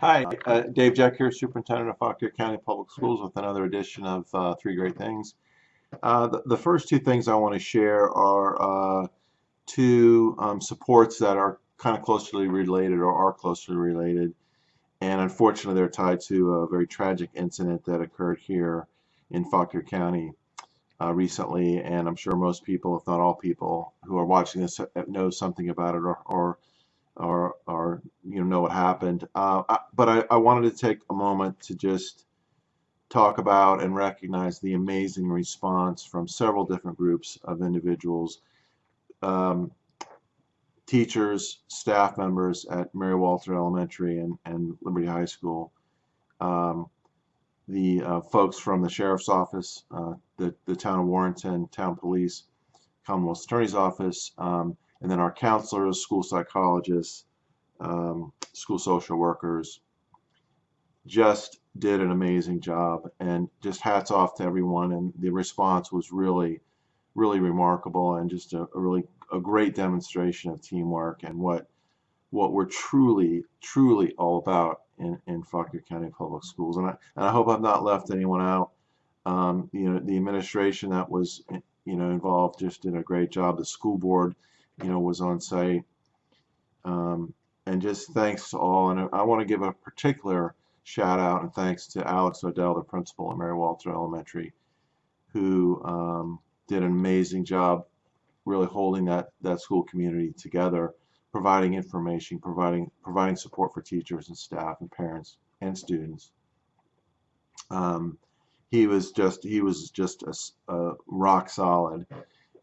Hi, uh, Dave Jeck here, Superintendent of Fauquier County Public Schools with another edition of uh, Three Great Things. Uh, the, the, first two things I want to share are uh, two um, supports that are kind of closely related or are closely related and unfortunately they're tied to a very tragic incident that occurred here in Fauquier County uh, recently and I'm sure most people, if not all people, who are watching this know something about it or, or or, or you know, what happened. Uh, I, but I, I wanted to take a moment to just talk about and recognize the amazing response from several different groups of individuals, um, teachers, staff members at Mary Walter Elementary and, and Liberty High School, um, the uh, folks from the Sheriff's Office, uh, the, the Town of Warrenton, Town Police, Commonwealth Attorney's Office, um, and then our counselors, school psychologists, um, school social workers just did an amazing job. And just hats off to everyone. And the response was really really remarkable and just a, a really a great demonstration of teamwork and what what we're truly truly all about in, in Fauquier County Public Schools. And I, and I hope I've not left anyone out. Um, you know the administration that was you know involved just did a great job. The school board you know, was on site. Um, and just thanks to all. And I want to give a particular shout out and thanks to Alex Odell, the principal at Mary Walter Elementary, who um, did an amazing job really holding that, that school community together, providing information, providing, providing support for teachers and staff and parents and students. Um, he was just he was just a, a rock solid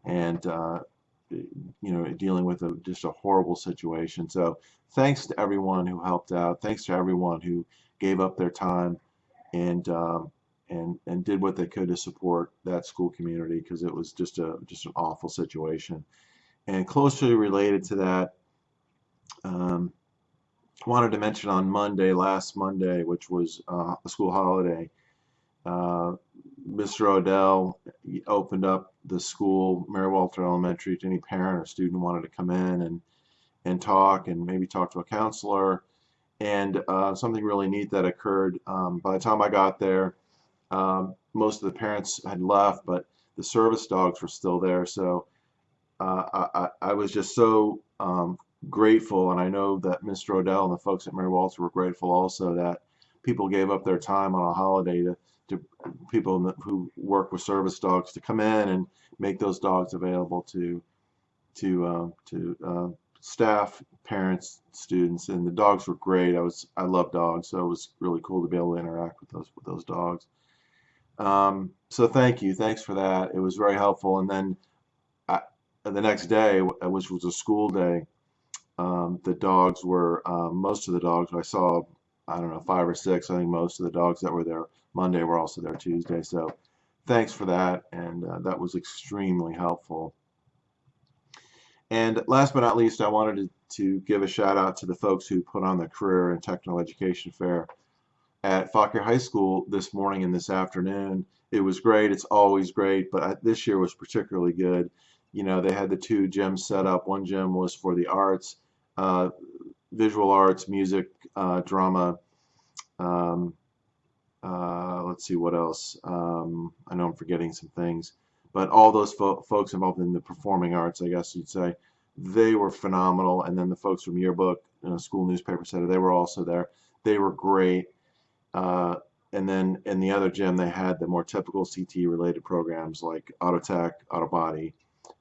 and uh, you know, dealing with a, just a horrible situation. So thanks to everyone who helped out. Thanks to everyone who gave up their time and um, and and did what they could to support that school community because it was just a just an awful situation. And closely related to that, um, wanted to mention on Monday, last Monday, which was uh, a school holiday, uh, Mr. Odell opened up the school, Mary Walter Elementary, to any parent or student wanted to come in and and talk and maybe talk to a counselor. And uh, something really neat that occurred um, by the time I got there, um, most of the parents had left, but the service dogs were still there. So uh, I, I, was just so um, grateful, and I know that Mr. Odell and the folks at Mary Walter were grateful also that people gave up their time on a holiday to to people who work with service dogs to come in and make those dogs available to to uh, to uh, staff, parents, students, and the dogs were great. I was I love dogs, so it was really cool to be able to interact with those with those dogs. Um, so thank you, thanks for that. It was very helpful. And then I, the next day, which was a school day, um, the dogs were uh, most of the dogs I saw I don't know, five or six. I think most of the dogs that were there Monday We're also there Tuesday. So thanks for that, and uh, that was extremely helpful. And last but not least, I wanted to, to give a shout out to the folks who put on the Career and Technical Education Fair at Fauquier High School this morning and this afternoon. It was great. It's always great, but I, this year was particularly good. You know, they had the two gyms set up. One gym was for the arts, uh, visual arts, music, uh, drama. Um, uh, let's see what else. Um, I know I'm forgetting some things, but all those fo folks involved in the performing arts, I guess you'd say, they were phenomenal. And then the folks from Yearbook, you know, School Newspaper Center, they were also there. They were great. Uh, and then in the other gym, they had the more typical CT related programs like auto tech, auto body,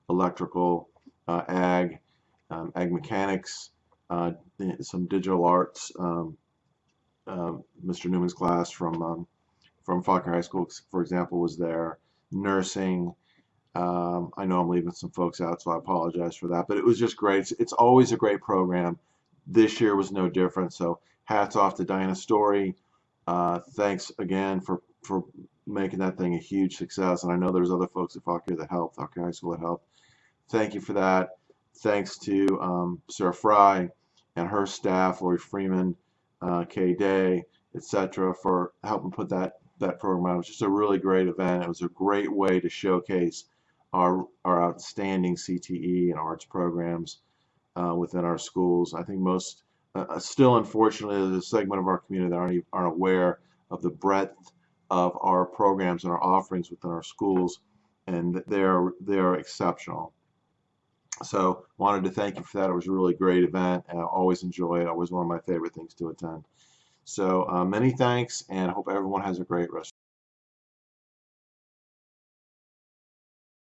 electrical, uh, ag, um, ag mechanics, uh, some digital arts. Um, Mr. Newman's class from um, from Fauquier High School, for example, was there. Nursing. Um, I know I'm leaving some folks out, so I apologize for that. But it was just great. It's, it's always a great program. This year was no different. So hats off to Diana Story. Uh, thanks again for for making that thing a huge success. And I know there's other folks at Fauquier that helped, Fauquier High School that helped. Thank you for that. Thanks to um, Sarah Fry and her staff, Lori Freeman, uh, Kay Day, etc., for helping put that that program on. It was just a really great event. It was a great way to showcase our our outstanding CTE and arts programs uh, within our schools. I think most uh, still, unfortunately, there's a segment of our community that aren't, aren't aware of the breadth of our programs and our offerings within our schools, and they're they're exceptional. So, wanted to thank you for that. It was a really great event, I always enjoy it. Always one of my favorite things to attend. So, uh, many thanks, and I hope everyone has a great rest.